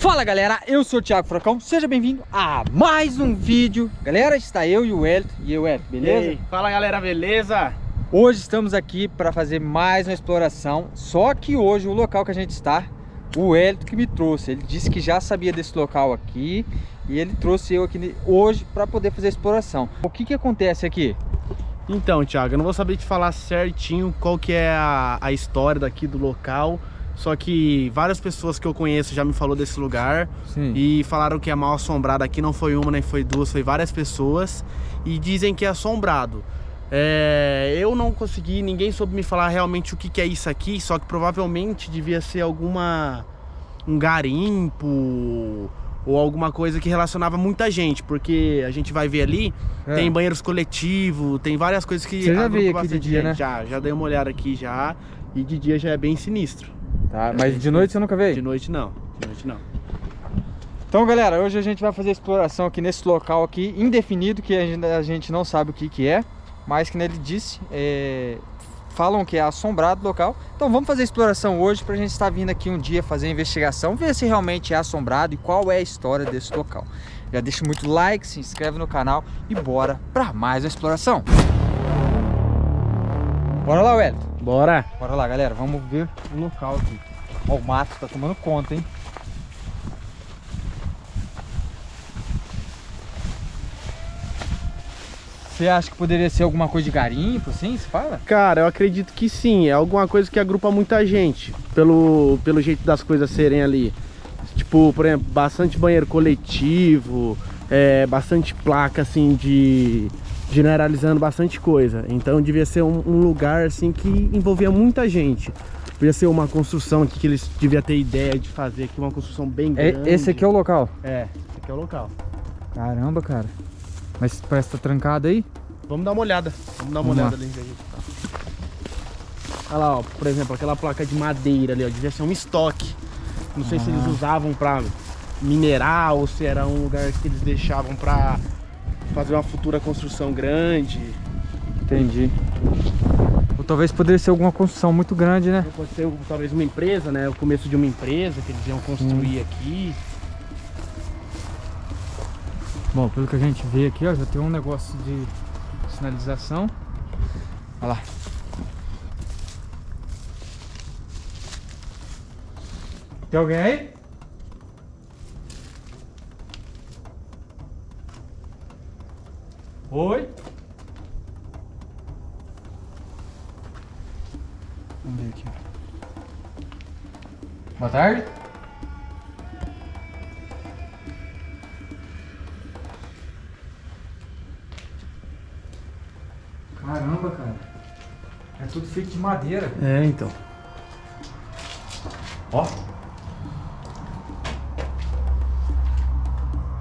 Fala galera, eu sou o Thiago Fracão, seja bem-vindo a mais um vídeo Galera, está eu e o Elton, e eu Elton, beleza? Fala galera, beleza? Hoje estamos aqui para fazer mais uma exploração Só que hoje o local que a gente está, o Elton que me trouxe Ele disse que já sabia desse local aqui E ele trouxe eu aqui hoje para poder fazer a exploração O que que acontece aqui? Então Thiago, eu não vou saber te falar certinho qual que é a, a história daqui do local só que várias pessoas que eu conheço já me falou desse lugar Sim. e falaram que é mal assombrado aqui, não foi uma nem foi duas, foi várias pessoas e dizem que é assombrado. É, eu não consegui, ninguém soube me falar realmente o que, que é isso aqui, só que provavelmente devia ser alguma um garimpo ou alguma coisa que relacionava muita gente, porque a gente vai ver ali, é. tem banheiros coletivos, tem várias coisas que... Você já veio aqui de dia, né? Já, já dei uma olhada aqui já, e de dia já é bem sinistro. Tá, mas de noite você nunca veio? De noite não, de noite não. Então galera, hoje a gente vai fazer exploração aqui nesse local aqui, indefinido, que a gente não sabe o que que é, mas que ele disse, é, falam que é assombrado o local. Então vamos fazer a exploração hoje para a gente estar vindo aqui um dia fazer a investigação, ver se realmente é assombrado e qual é a história desse local. Já deixa muito like, se inscreve no canal e bora para mais uma exploração. Bora lá, Wellington. Bora. Bora lá, galera. Vamos ver o local aqui. Ó, o mato tá tomando conta, hein? Você acha que poderia ser alguma coisa de garimpo, assim, se fala? Cara, eu acredito que sim. É alguma coisa que agrupa muita gente, pelo, pelo jeito das coisas serem ali. Tipo, por exemplo, bastante banheiro coletivo, é, bastante placa, assim, de generalizando bastante coisa. Então devia ser um, um, lugar assim que envolvia muita gente. Devia ser uma construção aqui que eles deviam ter ideia de fazer aqui, uma construção bem é, grande. É, esse aqui é o local? É, esse aqui é o local. Caramba, cara. Mas parece que tá trancado aí? Vamos dar uma olhada. Vamos dar uma Vamos olhada lá. ali onde a gente tá. Olha lá, ó, por exemplo, aquela placa de madeira ali, ó, devia ser um estoque. Não sei ah. se eles ah. usavam pra minerar ou se era um lugar que eles deixavam pra fazer uma futura construção grande. Entendi. Ou talvez poderia ser alguma construção muito grande, né? Pode ser talvez uma empresa, né? O começo de uma empresa que eles iam construir hum. aqui. Bom, pelo que a gente vê aqui, ó, já tem um negócio de sinalização. Olha lá. Tem alguém aí? Oi? Vamos ver aqui. Boa tarde. Caramba, cara. É tudo feito de madeira. É, então. Ó.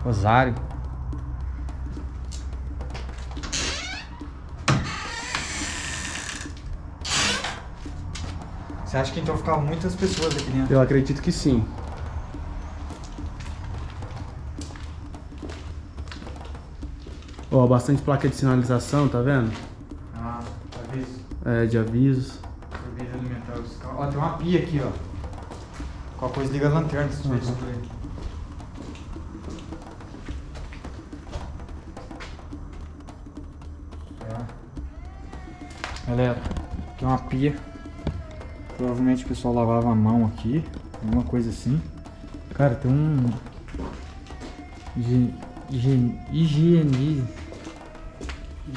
Rosário. Você acha que então ficavam muitas pessoas aqui dentro? Eu acredito que sim. Ó, bastante placa de sinalização, tá vendo? Ah, aviso. É, de avisos. Serviço alimentar Ó, tem uma pia aqui, ó. Qual coisa liga a lanterna se tiver uhum. isso aqui. Galera, aqui é uma pia. Provavelmente o pessoal lavava a mão aqui, alguma coisa assim. Cara, tem um... Higiene... Higiene...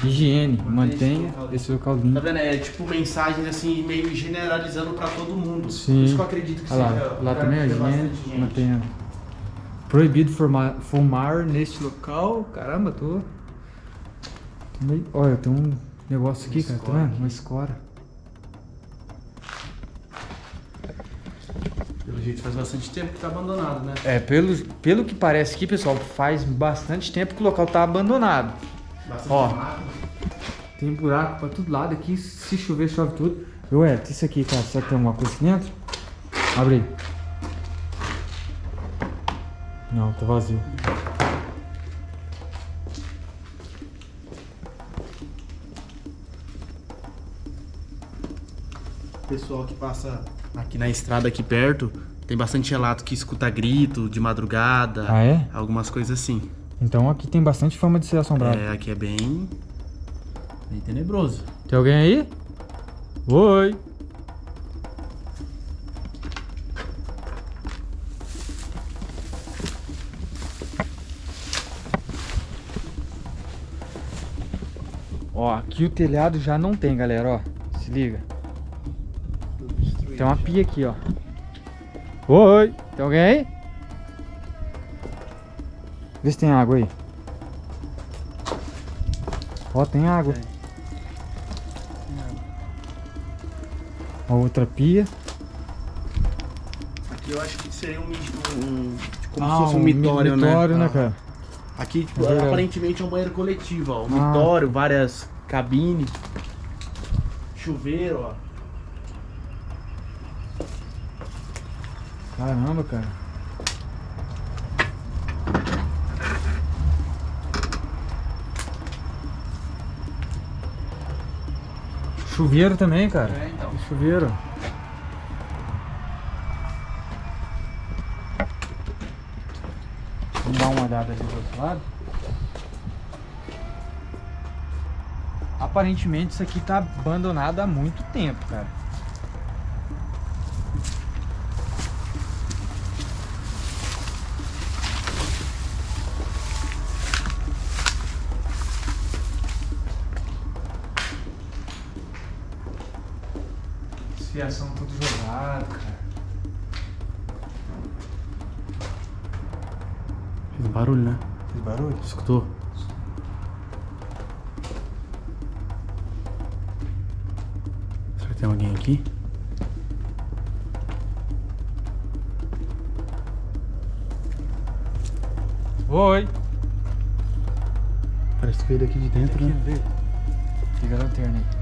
Higiene, mantenha esse local limpo. Tá vendo? É tipo mensagens assim, meio generalizando pra todo mundo. Sim. Por isso que eu acredito que Olha seja. Lá, lá também é higiene, mantenha. Proibido fumar, fumar neste local. Caramba, tô. Olha, tem um negócio aqui, cara, tá vendo? Uma escora. Pelo jeito faz bastante tempo que tá abandonado, né? É, pelo, pelo que parece aqui, pessoal, faz bastante tempo que o local tá abandonado. Bastante Ó, buraco. tem buraco pra todo lado aqui, se chover, chove tudo. Eu, é, isso aqui, cara, será que tem alguma coisa aqui dentro? Abre aí. Não, tá vazio. Pessoal que passa aqui na estrada aqui perto, Tem bastante relato que escuta grito de madrugada. Ah, é? Algumas coisas assim. Então aqui tem bastante fama de ser assombrado. É, aqui é bem. bem tenebroso. Tem alguém aí? Oi! Ó, aqui o telhado já não tem, galera, ó. Se liga. Tem uma pia aqui, ó. Oi! Tem alguém aí? Vê se tem água aí. Ó, tem água. Tem. A outra pia. Aqui eu acho que seria um, um como ah, se fosse um, um mitório, mitório, né? né cara? Aqui, tipo, é aparentemente é um banheiro coletivo, ó. Um ah. mitório, várias cabines. Chuveiro, ó. Caramba, cara. Chuveiro também, cara. É, então. Chuveiro. Vamos dar uma olhada ali do outro lado. Aparentemente isso aqui tá abandonado há muito tempo, cara. Fiação tudo jogado, cara. Fez barulho, né? Fez barulho? Escutou? Será que tem alguém aqui? Oi! Parece que veio daqui de dentro, aqui, né? Liga a lanterna aí.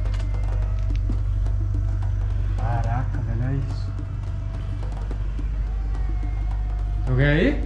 Alguém aí?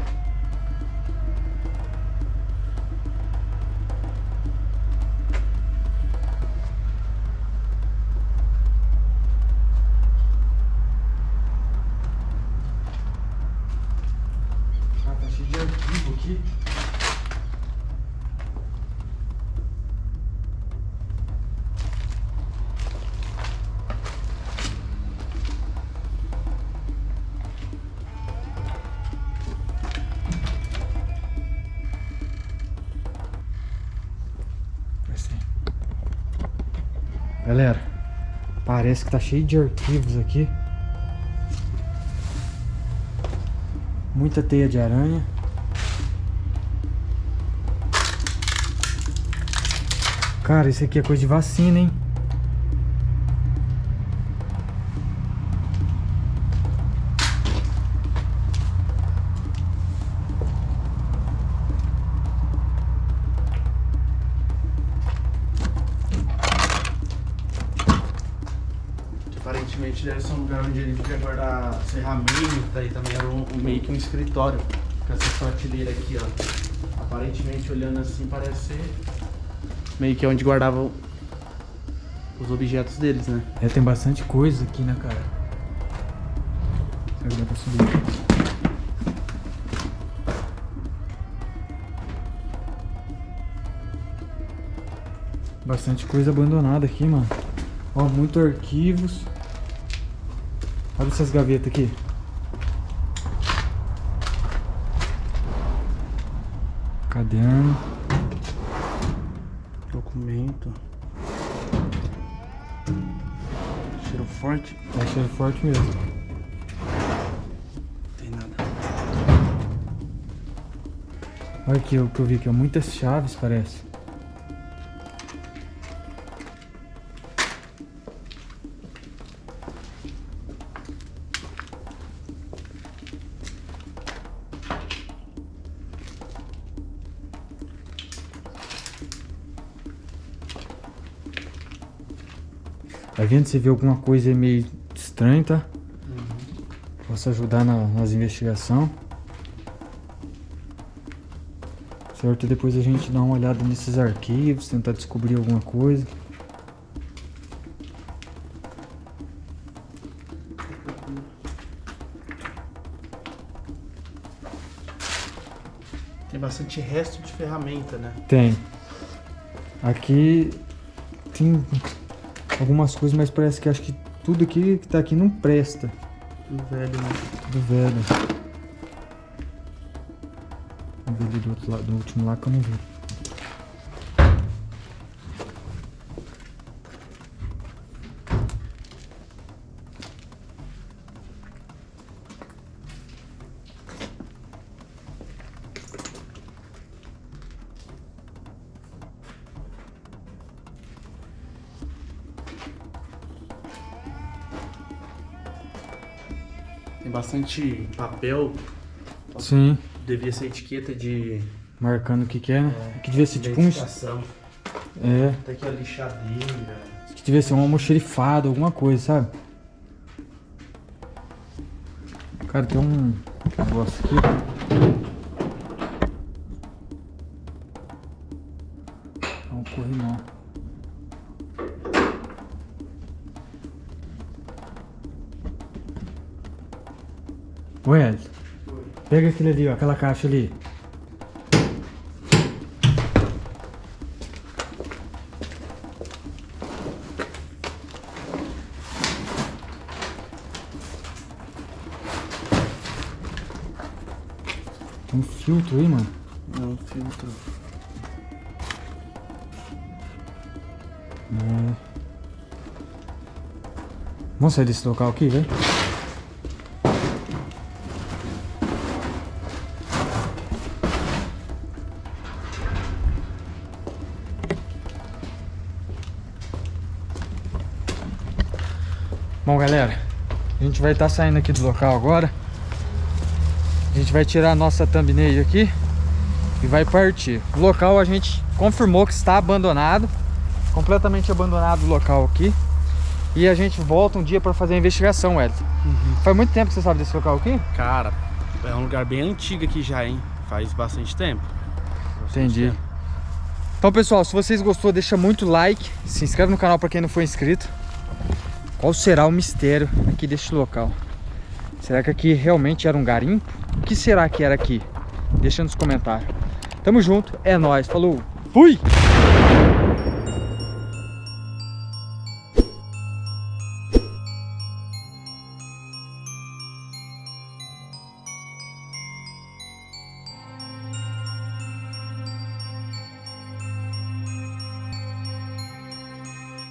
Galera, parece que tá cheio de arquivos aqui. Muita teia de aranha. Cara, isso aqui é coisa de vacina, hein? Onde ele devia guardar ferramenta e também era um, meio que um escritório. Com essa prateleira aqui, ó. Aparentemente olhando assim parece ser meio que onde guardavam os objetos deles, né? É, tem bastante coisa aqui, né, cara? Será que dá pra subir? Bastante coisa abandonada aqui, mano. Ó, muito arquivos. Abre essas gavetas aqui. Caderno. Documento. Cheiro forte. É cheiro forte mesmo. Não tem nada. Olha aqui o que eu vi aqui, ó. Muitas chaves parece. Tá vendo? se vê alguma coisa meio estranha, tá? Uhum. Posso ajudar na, nas investigações. Certo? Depois a gente dá uma olhada nesses arquivos, tentar descobrir alguma coisa. Tem bastante resto de ferramenta, né? Tem. Aqui tem algumas coisas, mas parece que acho que tudo aqui que tá aqui não presta. Tudo velho, né? Tudo velho. Vamos ver ali do, outro lado, do último lá que eu não vi. Bastante papel. Sim. Devia ser etiqueta de. Marcando o que que é, né? É. Que devia ser tipo um. É. Até aqui a lixadeira. Que devia ser um almoxerifado, alguma coisa, sabe? Cara, tem um negócio aqui. Pega aquele ali, ó, aquela caixa ali. Tem um filtro aí, mano. Não, um filtro. É. Vamos sair desse local aqui, velho? Gente vai estar tá saindo aqui do local agora. A gente vai tirar a nossa thumbnail aqui e vai partir. O local a gente confirmou que está abandonado, completamente abandonado o local aqui. E a gente volta um dia para fazer a investigação, Wellington. Uhum. Faz muito tempo que você sabe desse local aqui? Cara, é um lugar bem antigo aqui já, hein? Faz bastante tempo. Bastante Entendi. Tempo. Então, pessoal, se vocês gostou, deixa muito like, se inscreve no canal para quem não for inscrito. Qual será o mistério aqui deste local? Será que aqui realmente era um garimpo? O que será que era aqui? Deixa nos comentários. Tamo junto, é nóis, falou, fui!